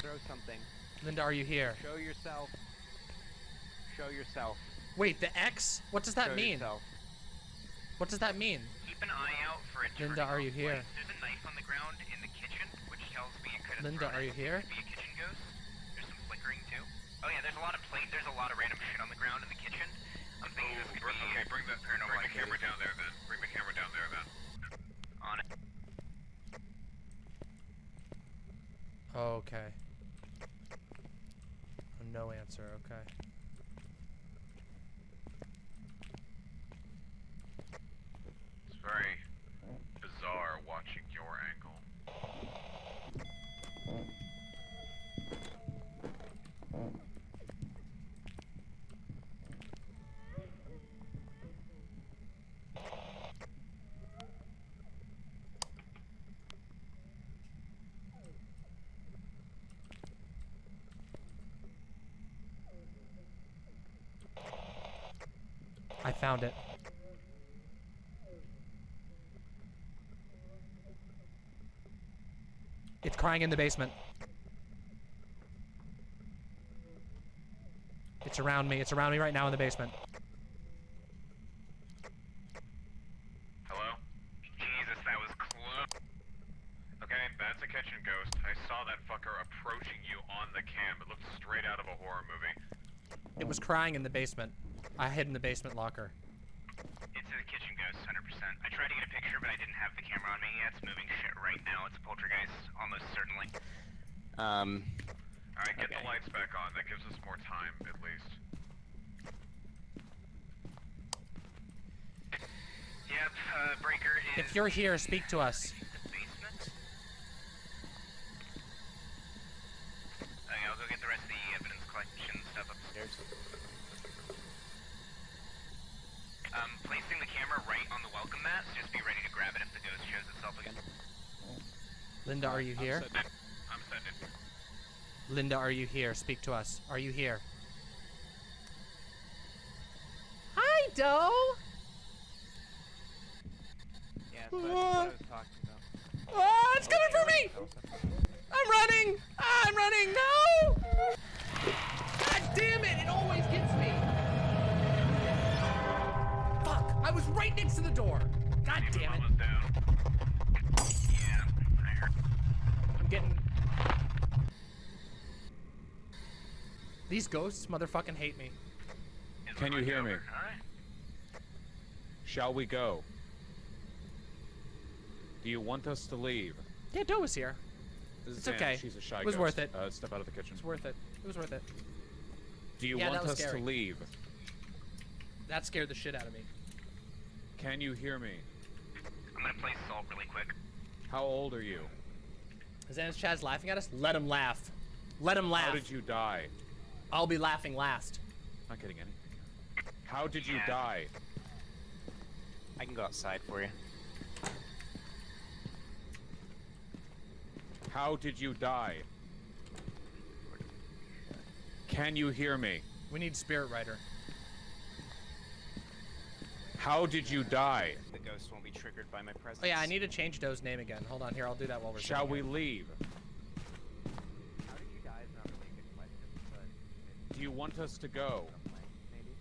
Throw something. Linda, are you here? Show yourself. Show yourself. Wait, the X? What does that Show mean? Yourself. What does that mean? Keep an eye out for a Linda, are you here? light. There's a knife on the ground in the kitchen, which tells me it could have Linda, are you here? Could be a kitchen ghost. There's some flickering too. Oh yeah, there's a lot of plate. There's a lot of random shit on the ground in the kitchen. I'm thinking oh, this could Bring, be okay, bring the, bring the camera down there then. Bring the camera down there then. on it. Oh, okay. Oh, no answer, okay. It's very bizarre watching your angle. I found it. It's crying in the basement. It's around me. It's around me right now in the basement. Hello? Jesus, that was close. Okay, that's a kitchen ghost. I saw that fucker approaching you on the cam. It looked straight out of a horror movie. It was crying in the basement. I hid in the basement locker. It's a kitchen ghost, 100%. I tried to get a picture, but I didn't have the camera on me. Yeah, it's moving shit right now. It's a poltergeist, almost certainly. Um. Alright, get Okay. the lights back on. That gives us more time, at least. Yep, uh, breaker is. If you're here, speak to us. basement. Okay, I'll go get the rest of the evidence collection stuff upstairs. Um, placing the camera right on the welcome mat, so just be ready to grab it if the ghost shows itself again. Linda, are you here? I'm sending. Linda, are you here? Speak to us. Are you here? Hi, Doe! Yeah, so that's what I was talking about. Oh, it's coming for me! I'm running! Ah, I'm running! No! God damn it! It always gets me! Was right next to the door! God damn it! Mama's down. Yeah, I heard. I'm getting. These ghosts motherfucking hate me. Can you hear me? Shall we go? Do you want us to leave? Yeah, Doe was here. It's Anna. okay. She's a shy It was ghost. worth it. Uh, step out of the kitchen. It was worth it. It was worth it. Do you Yeah, want us scary. to leave? That scared the shit out of me. Can you hear me? I'm gonna play Salt really quick. How old are you? Is Anna's Chaz laughing at us? Let him laugh. Let him laugh. How did you die? I'll be laughing last. Not getting anything. here. How did you Yeah. die? I can go outside for you. How did you die? Can you hear me? We need Spirit Rider. How did you die? The ghost won't be triggered by my presence. Oh yeah, I need to change Doe's name again. Hold on here, I'll do that while we're Shall we here. leave? How did you die is not really a good question, but Do you want us to go? a blank, maybe?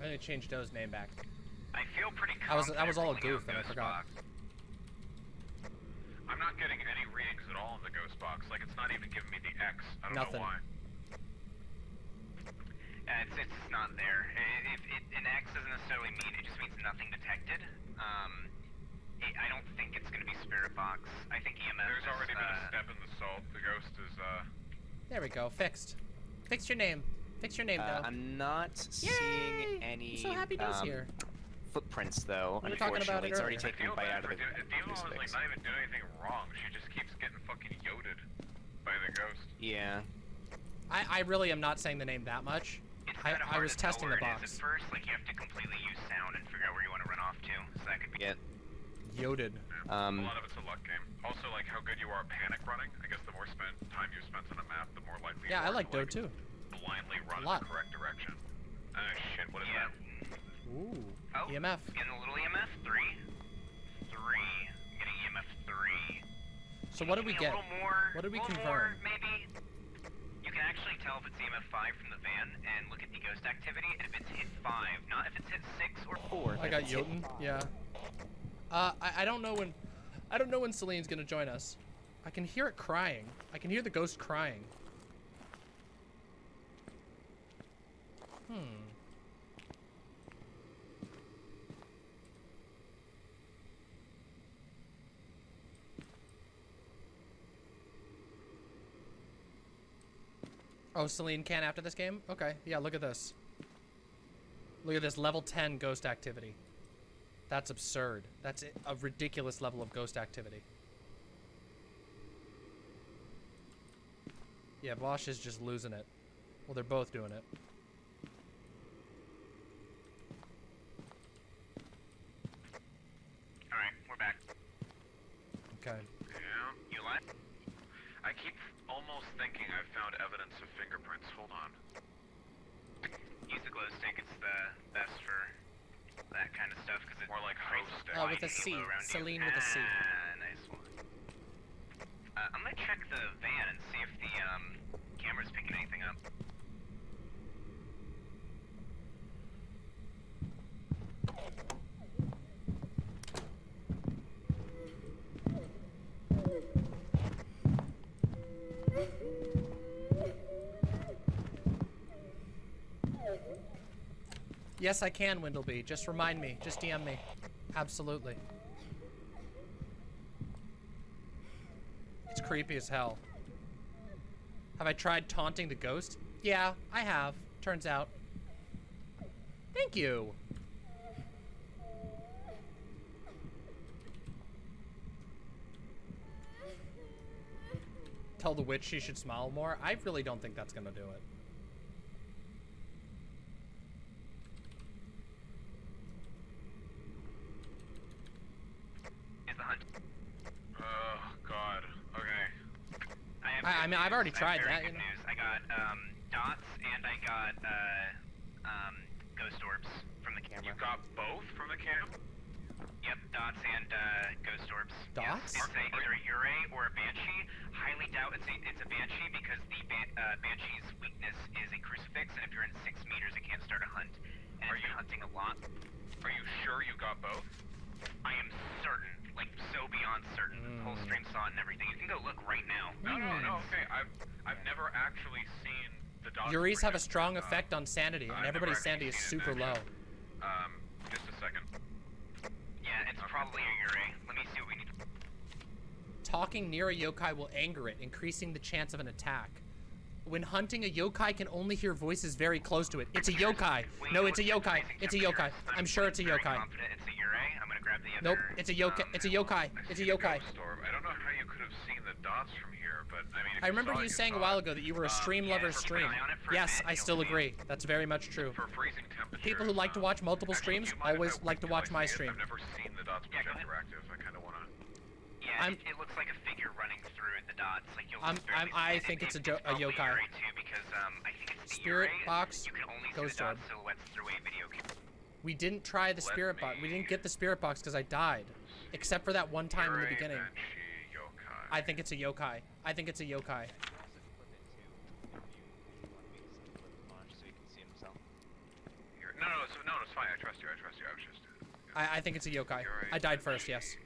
I need to change Doe's name back. I feel pretty That was- that confident was all a goof and I forgot. Box. I'm not getting any readings at all in the ghost box. Like it's not even giving me the X. I don't Nothing. know why. Uh, it's, it's not there. I- If it, an X doesn't necessarily mean it just means nothing detected. Um, it, I don't think it's gonna be Spirit Box. I think EMS. There's is, already been a uh, step in the salt. The ghost is uh. There we go, fixed. Fix your name. Fix your name, Uh, Doe. I'm not Yay! seeing any I'm so happy Doe's um, here. footprints, though. We were talking about Unfortunately, it it's already. I taken feel a bite out of the Di- Dima was like not even doing anything wrong. She just keeps getting fucking yoded by the ghost. Yeah. I, I really am not saying the name that much. It's I, I was testing the it is box. At first, like you have to completely use sound and figure out where you want to run off to. So that could be Yeah. Yoded. Um, a lot of it's a luck game. Also, like how good you are at panic running. I guess the more spent time you spend on a map, the more likely. Yeah, I you are like to, Doe too. Blindly run in the correct direction. Ah, shit. What is Yeah. that? Ooh. Oh, EMF. Getting a little EMF. Three. Three. I'm getting EMF three. So what did we get? A little more. What did we confirm? More, maybe. You can actually tell if it's EMF five from the van and look at the ghost activity, and if it's hit five, not if it's hit six or four. I got Jotun. Yeah. Uh, I, I don't know when, I don't know when Celine's gonna join us. I can hear it crying. I can hear the ghost crying. Hmm. Oh, Celine can after this game? Okay, yeah, look at this. Look at this level 10 ghost activity. That's absurd. That's a- ridiculous level of ghost activity. Yeah, Vaush is just losing it. Well, they're both doing it. All right, we're back. Okay. Yeah. You alive? I keep almost thinking I've found evidence of fingerprints. Hold on. Use the glow stick. It's the best for that kind of stuff because it More like creates host stick. Oh, with a blinding C. glow around you. Celine with a C. Ah, nice one. Uh, I'm gonna check the van and see if the um camera's picking anything up. Yes, I can, Windleby. Just remind me. Just DM me. Absolutely. Creepy as hell. Have I tried taunting the ghost? Yeah, I have. Turns out. Thank you. Tell the witch she should smile more? I really don't think that's gonna do it. Is the hunt? Oh God. Okay. I, have I- I good mean, I've already tried that, you know. news. I got um, dots and I got uh, um, ghost orbs from the camera. You got both from the cam. Yep, dots and uh, ghost orbs. Dots? Yes. It's a, either a Yurei or a Banshee. Highly doubt it's a, it's a Banshee because the ban uh, Banshee's weakness is a crucifix, and if you're in six meters, it can't start a hunt. And Are it's been you- hunting a lot. Are you sure you got both? I am certain. Like like so beyond certain. The whole stream saw it and everything. You can go look right now. No, no, no. Okay, I've I've never actually seen the dot. Yureis have a protect, strong uh, effect on sanity, and I've everybody's sanity is super low. Um, just a second. Yeah, it's probably a Yurei. Let me see what we need. Talking near a yokai will anger it, increasing the chance of an attack. When hunting, a yokai can only hear voices very close to it. It's a yokai. No, it's a yokai. It's a yokai. I'm sure it's a very yokai. Grab the other. Nope, it's a yokai. um, It's a yokai. It's a see yokai. ghost orb. I don't know how you could have seen the dots from here, but I mean. I remember saw it, you saying a while ago that you were a Um, stream yeah, lover if stream. rely on it for a Yes, bit, I still agree. That's very much true. For freezing temperature. People who like to um, watch multiple actually, streams do you mind if always I like to watch my stream. I've never seen the dots Yeah, go projector active. I kind of want to. Yeah, I'm- it, it looks like a figure running through the dots. Like you'll I'm- I'm- I think It- it's a jo- a yokai. Because um, I think it's Spirit box, You can only see ghost the dot orb. silhouettes through a video camera. We didn't try the Let spirit box. We didn't get the spirit box because I died. Except for that one time in the beginning. I think it's a yokai. I think it's a yokai. No, no, it's, no, it's fine. I trust you. I trust you. I was just. I, I think it's a yokai. I died first, yes.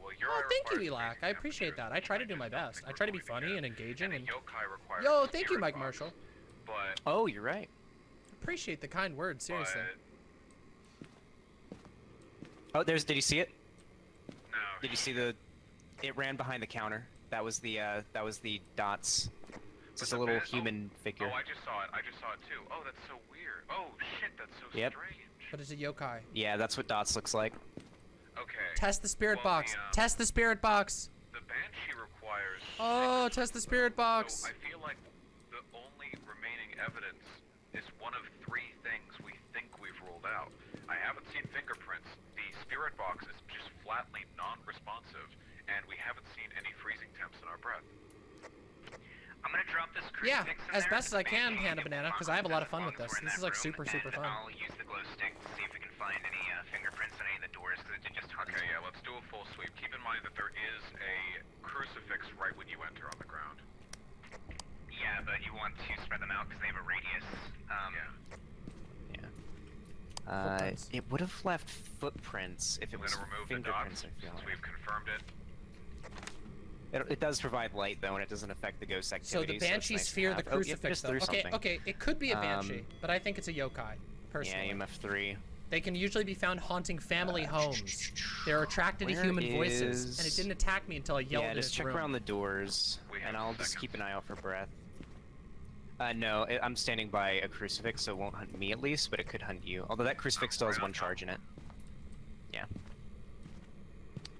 Well, Oh, thank you, requires Elac. I appreciate that. I try to do my best. I try to be funny and engaging And yokai requires Yo, thank you, Mike Marshall. But, Oh, you're right. appreciate the kind words, seriously. But Oh, there's. Did you see it? no. Did you see the? It ran behind the counter. That was the. uh That was the dots. It's just a little ban- oh, human figure. Oh, I just saw it. I just saw it too. Oh, that's so weird. Oh shit, that's so Yep. strange. But it's a yokai. Yeah, that's what dots looks like. Okay. Test the spirit Well, box. the, um, Test the spirit box. The banshee requires. Oh, six, test the spirit box. So I feel like the only remaining evidence is one of three things we think we've ruled out. I haven't seen fingerprints. The spirit box is just flatly non-responsive, and we haven't seen any freezing temps in our breath. I'm gonna drop this Yeah, crucifix in as there best as I can, make Panda Banana, because I have a lot of fun with this. This is like, super, super fun. I'll use the glow stick to see if we can find any uh, fingerprints on any of the doors, because it did just hunt. Okay, yeah, let's do a full sweep. Keep in mind that there is a crucifix right when you enter on the ground. Yeah, but you want to spread them out because they have a radius. Um, Yeah. Yeah. Uh, it would have left footprints if it was gonna fingerprints. dots I feel like. we've confirmed it. It, it does provide light though, and it doesn't affect the ghost So the it's banshees nice to fear the have. Oh, yep, crucifix, just though. Okay, something. okay, it could be a banshee, Um, but I think it's a yokai. Personally, Yeah, EMF three. they can usually be found haunting family Uh, homes. They're attracted to where human voices, and it didn't attack me until I yelled yeah, just its check room. around the doors, and I'll just keep an eye out for breath. Uh, no, I'm standing by a crucifix, so it won't hunt me at least, but it could hunt you. Although that crucifix still has one charge in it. Yeah.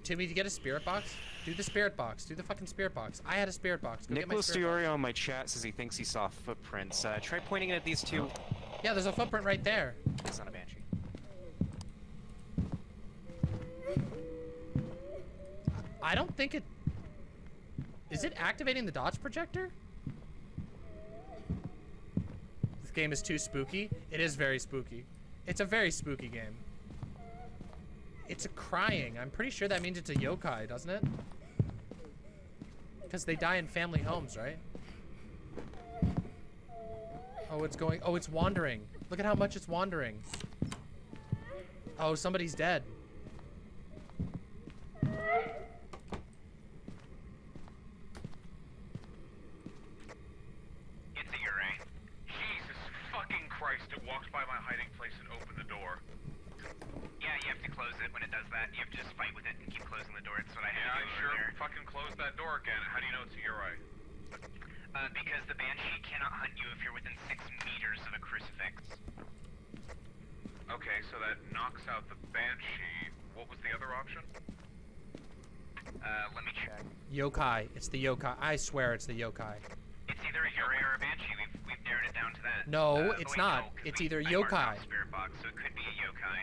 Timmy, to get a spirit box, do the spirit box. Do the fucking spirit box. I had a spirit box. Go Nicholas. Diorio in my chat says he thinks he saw footprints. Uh, try pointing it at these two. Yeah, there's a footprint right there. It's not a banshee. I don't think it. Is it activating the dots projector? This game is too spooky. It is very spooky. It's a very spooky game. It's a crying. I'm pretty sure that means it's a yokai, doesn't it? Because they die in family homes, right? Oh, it's going. Oh, it's wandering. Look at how much it's wandering. Oh, somebody's dead. It's a Yurei. Jesus fucking Christ, it walked by my hiding place and opened the door. Yeah, you have to close it when it does that. You have to just fight with it and keep closing the door. It's what I had Yeah, I to do sure over there. fucking closed that door again. How do you know it's a Yurei? Uh, because the banshee cannot hunt you if you're within six meters of a crucifix. Okay, so that knocks out the Banshee. What was the other option? Uh, let me check. Yokai. It's the yokai. I swear it's the yokai. It's either a Yurei or a banshee. We've we've narrowed it down to that. No, Uh, it's wait, not. no, 'cause It's we- either I yokai. Spirit box, so it could be a yokai.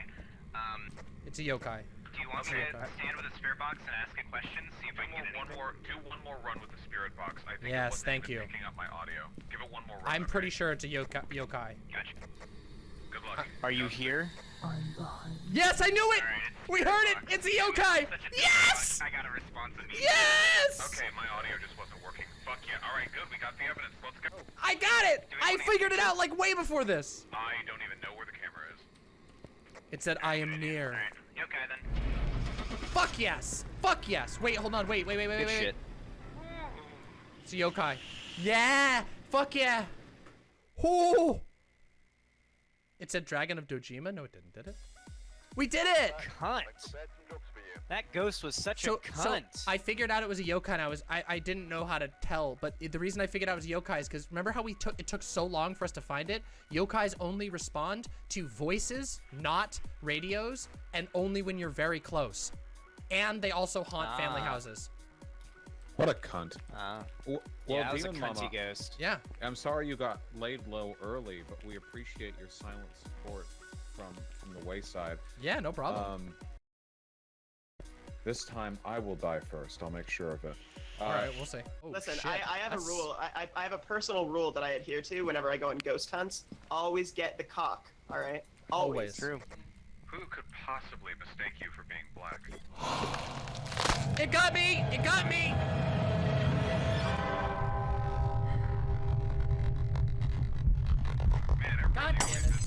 Um, It's a yokai. Do you want It's me to yokai. stand with a spirit box and ask a question? See if I can get one more, do one more run with the spirit box. I think Yes, thank you. picking up my audio. Give it one more run. I'm okay? pretty sure it's a yokai. yokai. Gotcha. Good luck. Are you here? Yes, I knew it! Alright, it's We spirit heard it! It's a yokai! such a Yes! box, I got a response immediately. Yes! Okay, my audio just wasn't working. Fuck yeah. Alright, good. We got the evidence. Let's go. I got it! I figured it out like way before this. I don't even know where the camera is. It said I am near. Alright, yokai then. Fuck yes! Fuck yes! Wait, hold on. Wait, wait, wait, wait, Good wait. shit. It's a yokai. Yeah! Fuck yeah! Oh! It said Dragon of Dojima? No, it didn't, did it? We did it! Cunt. That ghost was such So, a so cunt. I figured out it was a yokai and I was I, I didn't know how to tell, but the reason I figured out it was yokai is because remember how we took it took so long for us to find it? Yokais only respond to voices, not radios, and only when you're very close. And they also haunt family Ah. houses. What a cunt. Uh, W- yeah, well, that was a Demon cunty Mama, ghost. Yeah. I'm sorry you got laid low early, but we appreciate your silent support from from the wayside. Yeah, no problem. Um, this time I will die first. I'll make sure of it. All Uh, right, we'll see. Oh, Listen, shit. I, I have That's- a rule. I, I I have a personal rule that I adhere to whenever I go on ghost hunts. Always get the cock. All right. Always. Always. True. Who could possibly mistake you for being black? It got me! It got me! Man, God damn it.